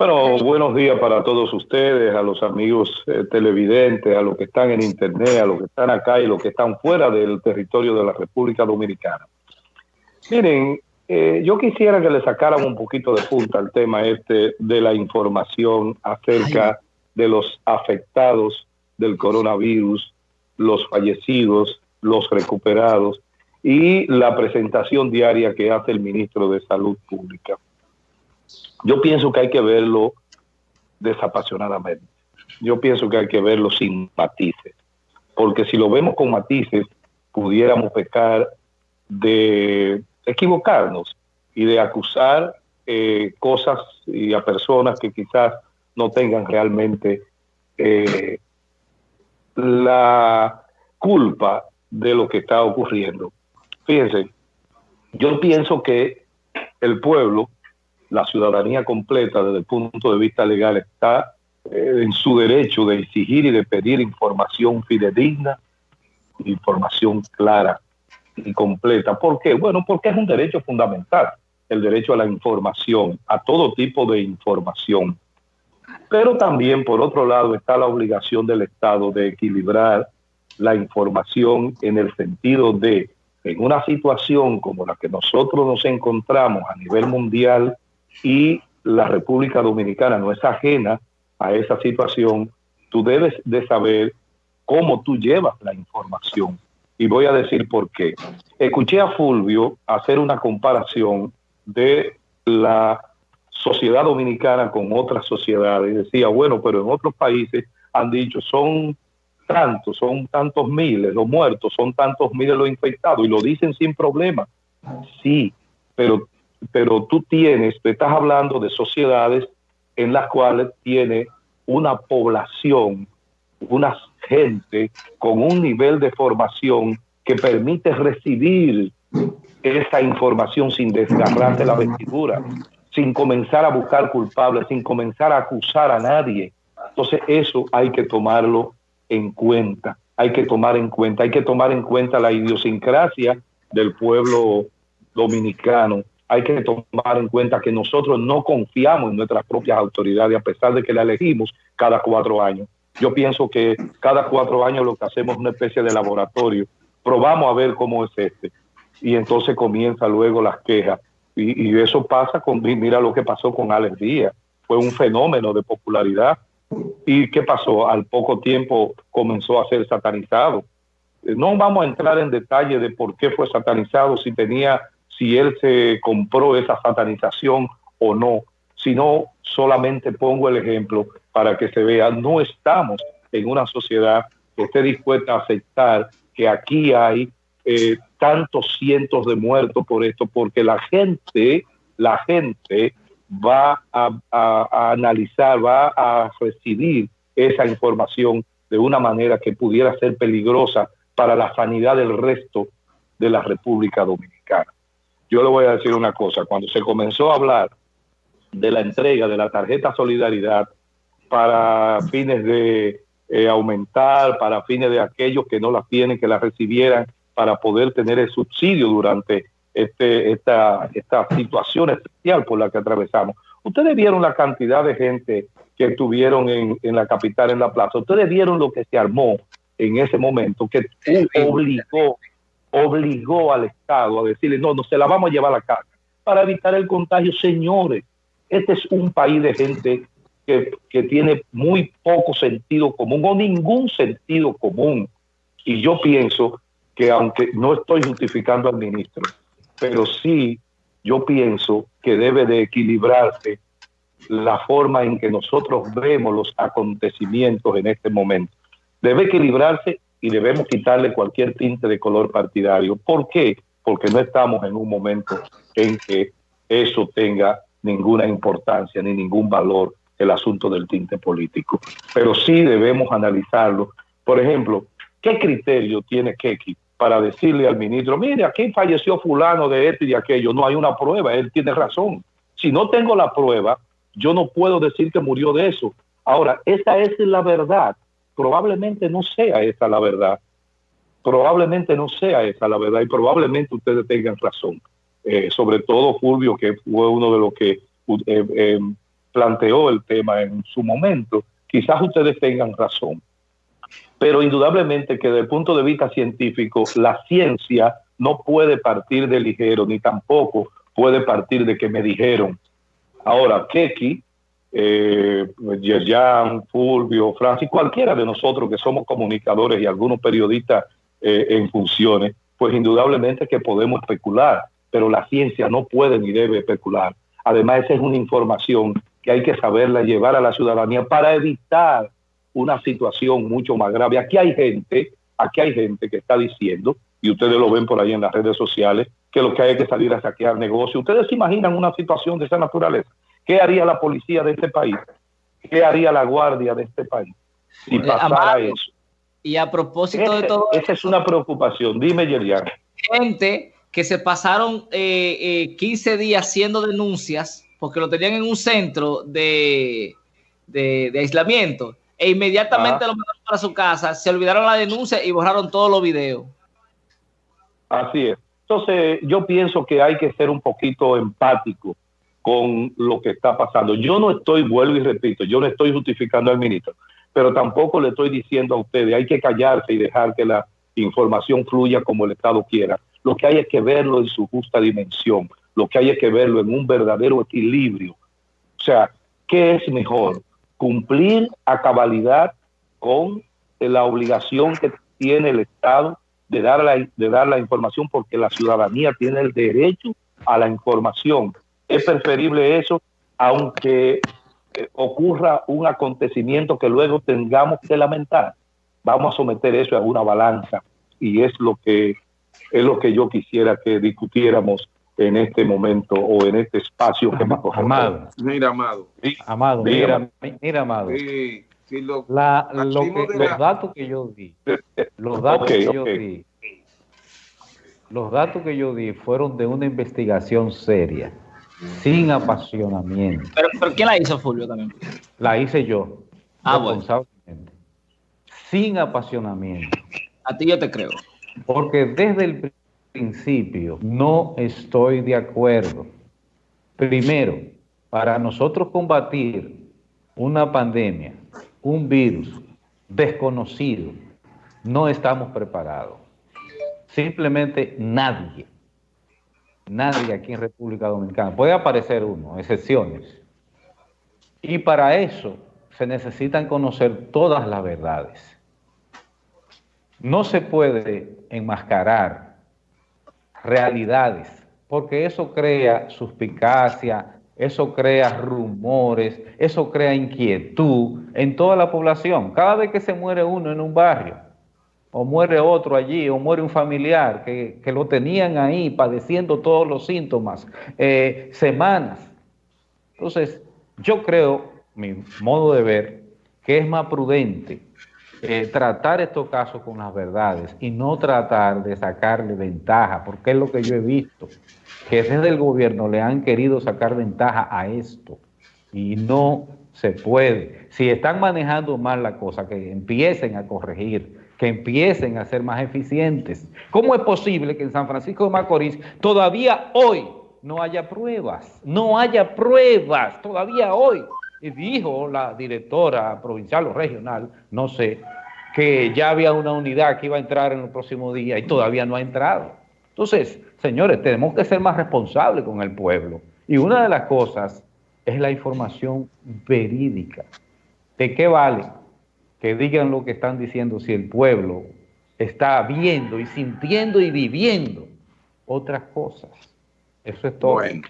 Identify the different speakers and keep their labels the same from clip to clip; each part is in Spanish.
Speaker 1: Bueno, buenos días para todos ustedes, a los amigos eh, televidentes, a los que están en internet, a los que están acá y los que están fuera del territorio de la República Dominicana. Miren, eh, yo quisiera que le sacaran un poquito de punta al tema este de la información acerca de los afectados del coronavirus, los fallecidos, los recuperados y la presentación diaria que hace el ministro de Salud Pública. Yo pienso que hay que verlo desapasionadamente. Yo pienso que hay que verlo sin matices. Porque si lo vemos con matices, pudiéramos pecar de equivocarnos y de acusar eh, cosas y a personas que quizás no tengan realmente eh, la culpa de lo que está ocurriendo. Fíjense, yo pienso que el pueblo la ciudadanía completa desde el punto de vista legal está eh, en su derecho de exigir y de pedir información fidedigna, información clara y completa. ¿Por qué? Bueno, porque es un derecho fundamental, el derecho a la información, a todo tipo de información. Pero también, por otro lado, está la obligación del Estado de equilibrar la información en el sentido de, en una situación como la que nosotros nos encontramos a nivel mundial, y la República Dominicana no es ajena a esa situación, tú debes de saber cómo tú llevas la información. Y voy a decir por qué. Escuché a Fulvio hacer una comparación de la sociedad dominicana con otras sociedades. Decía, bueno, pero en otros países han dicho, son tantos, son tantos miles los muertos, son tantos miles los infectados, y lo dicen sin problema. Sí, pero pero tú tienes, te estás hablando de sociedades en las cuales tiene una población, una gente con un nivel de formación que permite recibir esa información sin desgarrarse la vestidura, sin comenzar a buscar culpables, sin comenzar a acusar a nadie. Entonces eso hay que tomarlo en cuenta, hay que tomar en cuenta, hay que tomar en cuenta la idiosincrasia del pueblo dominicano hay que tomar en cuenta que nosotros no confiamos en nuestras propias autoridades, a pesar de que la elegimos cada cuatro años. Yo pienso que cada cuatro años lo que hacemos es una especie de laboratorio, probamos a ver cómo es este, y entonces comienza luego las quejas. Y, eso pasa con, mira lo que pasó con Alex Díaz, fue un fenómeno de popularidad. ¿Y qué pasó? Al poco tiempo comenzó a ser satanizado. No vamos a entrar en detalle de por qué fue satanizado, si tenía si él se compró esa satanización o no, sino solamente pongo el ejemplo para que se vea, no estamos en una sociedad que esté dispuesta a aceptar que aquí hay eh, tantos cientos de muertos por esto, porque la gente, la gente va a, a analizar, va a recibir esa información de una manera que pudiera ser peligrosa para la sanidad del resto de la República Dominicana. Yo le voy a decir una cosa, cuando se comenzó a hablar de la entrega de la tarjeta Solidaridad para fines de eh, aumentar, para fines de aquellos que no la tienen, que la recibieran para poder tener el subsidio durante este, esta, esta situación especial por la que atravesamos. Ustedes vieron la cantidad de gente que estuvieron en, en la capital, en la plaza. Ustedes vieron lo que se armó en ese momento, que obligó obligó al Estado a decirle, no, no se la vamos a llevar a la casa para evitar el contagio. Señores, este es un país de gente que, que tiene muy poco sentido común o ningún sentido común. Y yo pienso que aunque no estoy justificando al ministro, pero sí yo pienso que debe de equilibrarse la forma en que nosotros vemos los acontecimientos en este momento. Debe equilibrarse y debemos quitarle cualquier tinte de color partidario. ¿Por qué? Porque no estamos en un momento en que eso tenga ninguna importancia ni ningún valor el asunto del tinte político. Pero sí debemos analizarlo. Por ejemplo, ¿qué criterio tiene Keki para decirle al ministro, mire, aquí falleció fulano de esto y de aquello? No hay una prueba, él tiene razón. Si no tengo la prueba, yo no puedo decir que murió de eso. Ahora, esa es la verdad probablemente no sea esa la verdad. Probablemente no sea esa la verdad y probablemente ustedes tengan razón. Eh, sobre todo Fulvio, que fue uno de los que eh, eh, planteó el tema en su momento, quizás ustedes tengan razón. Pero indudablemente que desde el punto de vista científico, la ciencia no puede partir de ligero, ni tampoco puede partir de que me dijeron. Ahora, Keki, eh, Yerjan, Fulvio, Francis, cualquiera de nosotros que somos comunicadores y algunos periodistas eh, en funciones, pues indudablemente que podemos especular, pero la ciencia no puede ni debe especular. Además, esa es una información que hay que saberla llevar a la ciudadanía para evitar una situación mucho más grave. Aquí hay gente, aquí hay gente que está diciendo, y ustedes lo ven por ahí en las redes sociales, que lo que hay que salir a saquear negocios. ¿Ustedes se imaginan una situación de esa naturaleza? ¿Qué haría la policía de este país? ¿Qué haría la guardia de este país si eh, pasara eso?
Speaker 2: Y a propósito de todo...
Speaker 1: Esa es una preocupación. Dime, Yerian.
Speaker 2: Gente que se pasaron 15 eh, eh, días haciendo denuncias porque lo tenían en un centro de, de, aislamiento e inmediatamente lo mandaron para su casa, se olvidaron la denuncia y borraron todos los videos.
Speaker 1: Así es. Entonces, yo pienso que hay que ser un poquito empático con lo que está pasando. Yo no estoy, vuelvo y repito, yo no estoy justificando al ministro, pero tampoco le estoy diciendo a ustedes, hay que callarse y dejar que la información fluya como el Estado quiera. Lo que hay es que verlo en su justa dimensión lo que hay es que verlo en un verdadero equilibrio. O sea, ¿qué es mejor? Cumplir a cabalidad con la obligación que tiene el Estado de dar la, de dar la información porque la ciudadanía tiene el derecho a la información. Es preferible eso, aunque eh, ocurra un acontecimiento que luego tengamos que lamentar. Vamos a someter eso a una balanza y es lo que es lo que yo quisiera que discutiéramos en este momento o en este espacio que
Speaker 3: más Amado. Mira, Amado.
Speaker 4: Amado, mira, mira, Amado. los datos que yo di, los datos que yo di, los datos que yo di fueron de una investigación seria, sin apasionamiento.
Speaker 2: Pero, pero ¿quién la hizo, Fulvio, también?
Speaker 4: La hice yo.
Speaker 2: Ah, bueno.
Speaker 4: Sin apasionamiento.
Speaker 2: A ti yo te creo.
Speaker 4: Porque desde el principio no estoy de acuerdo. Primero, para nosotros combatir una pandemia, un virus desconocido, no estamos preparados. Simplemente nadie, nadie aquí en República Dominicana, puede aparecer uno, excepciones. Y para eso se necesitan conocer todas las verdades. No se puede enmascarar realidades, porque eso crea suspicacia, eso crea rumores, eso crea inquietud en toda la población. Cada vez que se muere uno en un barrio, o muere otro allí, o muere un familiar que, lo tenían ahí padeciendo todos los síntomas, eh, semanas. Entonces, yo creo, mi modo de ver, que es más prudente eh, tratar estos casos con las verdades y no tratar de sacarle ventaja, porque es lo que yo he visto, que desde el gobierno le han querido sacar ventaja a esto y no se puede. Si están manejando mal la cosa, que empiecen a corregir, que empiecen a ser más eficientes. ¿Cómo es posible que en San Francisco de Macorís todavía hoy no haya pruebas? No haya pruebas todavía hoy y dijo la directora provincial o regional, no sé, que ya había una unidad que iba a entrar en el próximo día y todavía no ha entrado. Entonces, señores, tenemos que ser más responsables con el pueblo. Y una de las cosas es la información verídica. ¿De qué vale que digan lo que están diciendo si el pueblo está viendo y sintiendo y viviendo otras cosas? Eso es todo. Bueno.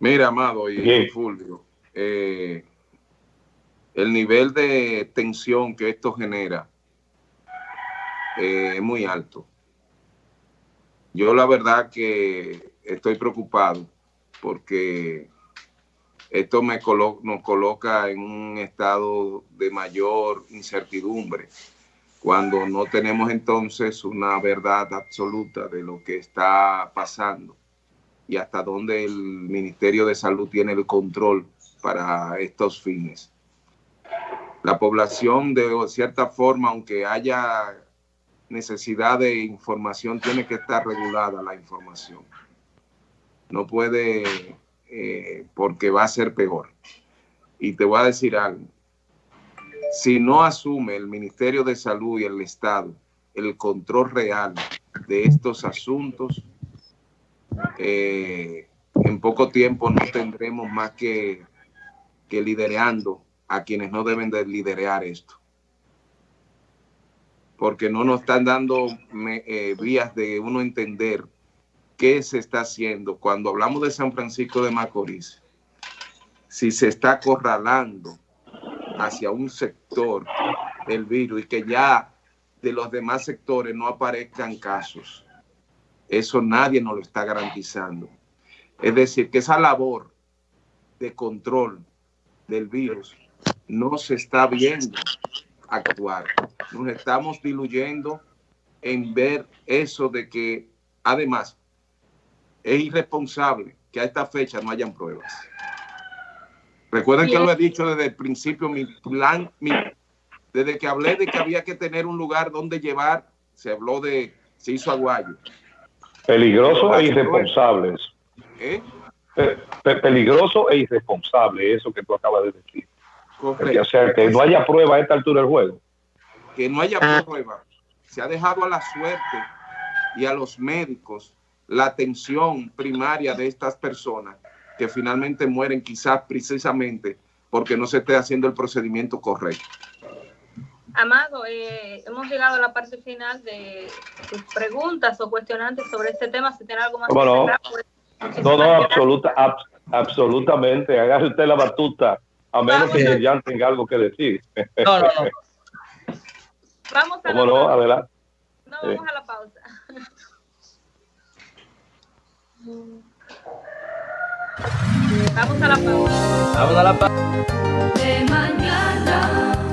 Speaker 3: Mira, Amado y Fulvio, eh, el nivel de tensión que esto genera eh, es muy alto. Yo la verdad que estoy preocupado porque esto me nos coloca en un estado de mayor incertidumbre cuando no tenemos entonces una verdad absoluta de lo que está pasando y hasta dónde el Ministerio de Salud tiene el control para estos fines. La población, de cierta forma, aunque haya necesidad de información, tiene que estar regulada la información. No puede eh, porque va a ser peor. Y te voy a decir algo. Si no asume el Ministerio de Salud y el Estado el control real de estos asuntos, eh, en poco tiempo no tendremos más que, que a quienes no deben de esto. Porque no nos están dando eh, vías de uno entender qué se está haciendo. Cuando hablamos de San Francisco de Macorís, si se está acorralando hacia un sector del virus y que ya de los demás sectores no aparezcan casos. Eso nadie nos lo está garantizando. Es decir, que esa labor de control del virus no se está viendo actuar. Nos estamos diluyendo en ver eso de que, además, es irresponsable que a esta fecha no hayan pruebas. Recuerden que lo he dicho desde el principio, mi plan, mi, desde que hablé de que había que tener un lugar donde llevar, se habló de, se hizo aguayo.
Speaker 1: Peligroso e irresponsable ¿Eh? peligroso e irresponsable, eso que tú acabas de decir. O sea, que no haya prueba a esta altura del juego.
Speaker 3: Que no haya ah. prueba. Se ha dejado a la suerte y a los médicos la atención primaria de estas personas que finalmente mueren quizás precisamente porque no se esté haciendo el procedimiento correcto.
Speaker 5: Amado, eh, hemos llegado a la parte final de tus preguntas o cuestionantes sobre este tema. Si tiene algo más
Speaker 1: que no? no, no, absoluta, absolutamente. Hágase usted la batuta, a menos que ya tenga algo que decir. No, no, no.
Speaker 5: Vamos a
Speaker 1: la no? Pausa. Adelante.
Speaker 5: No, vamos a la pausa. Vamos a la pausa.
Speaker 2: Vamos a la pausa. De mañana.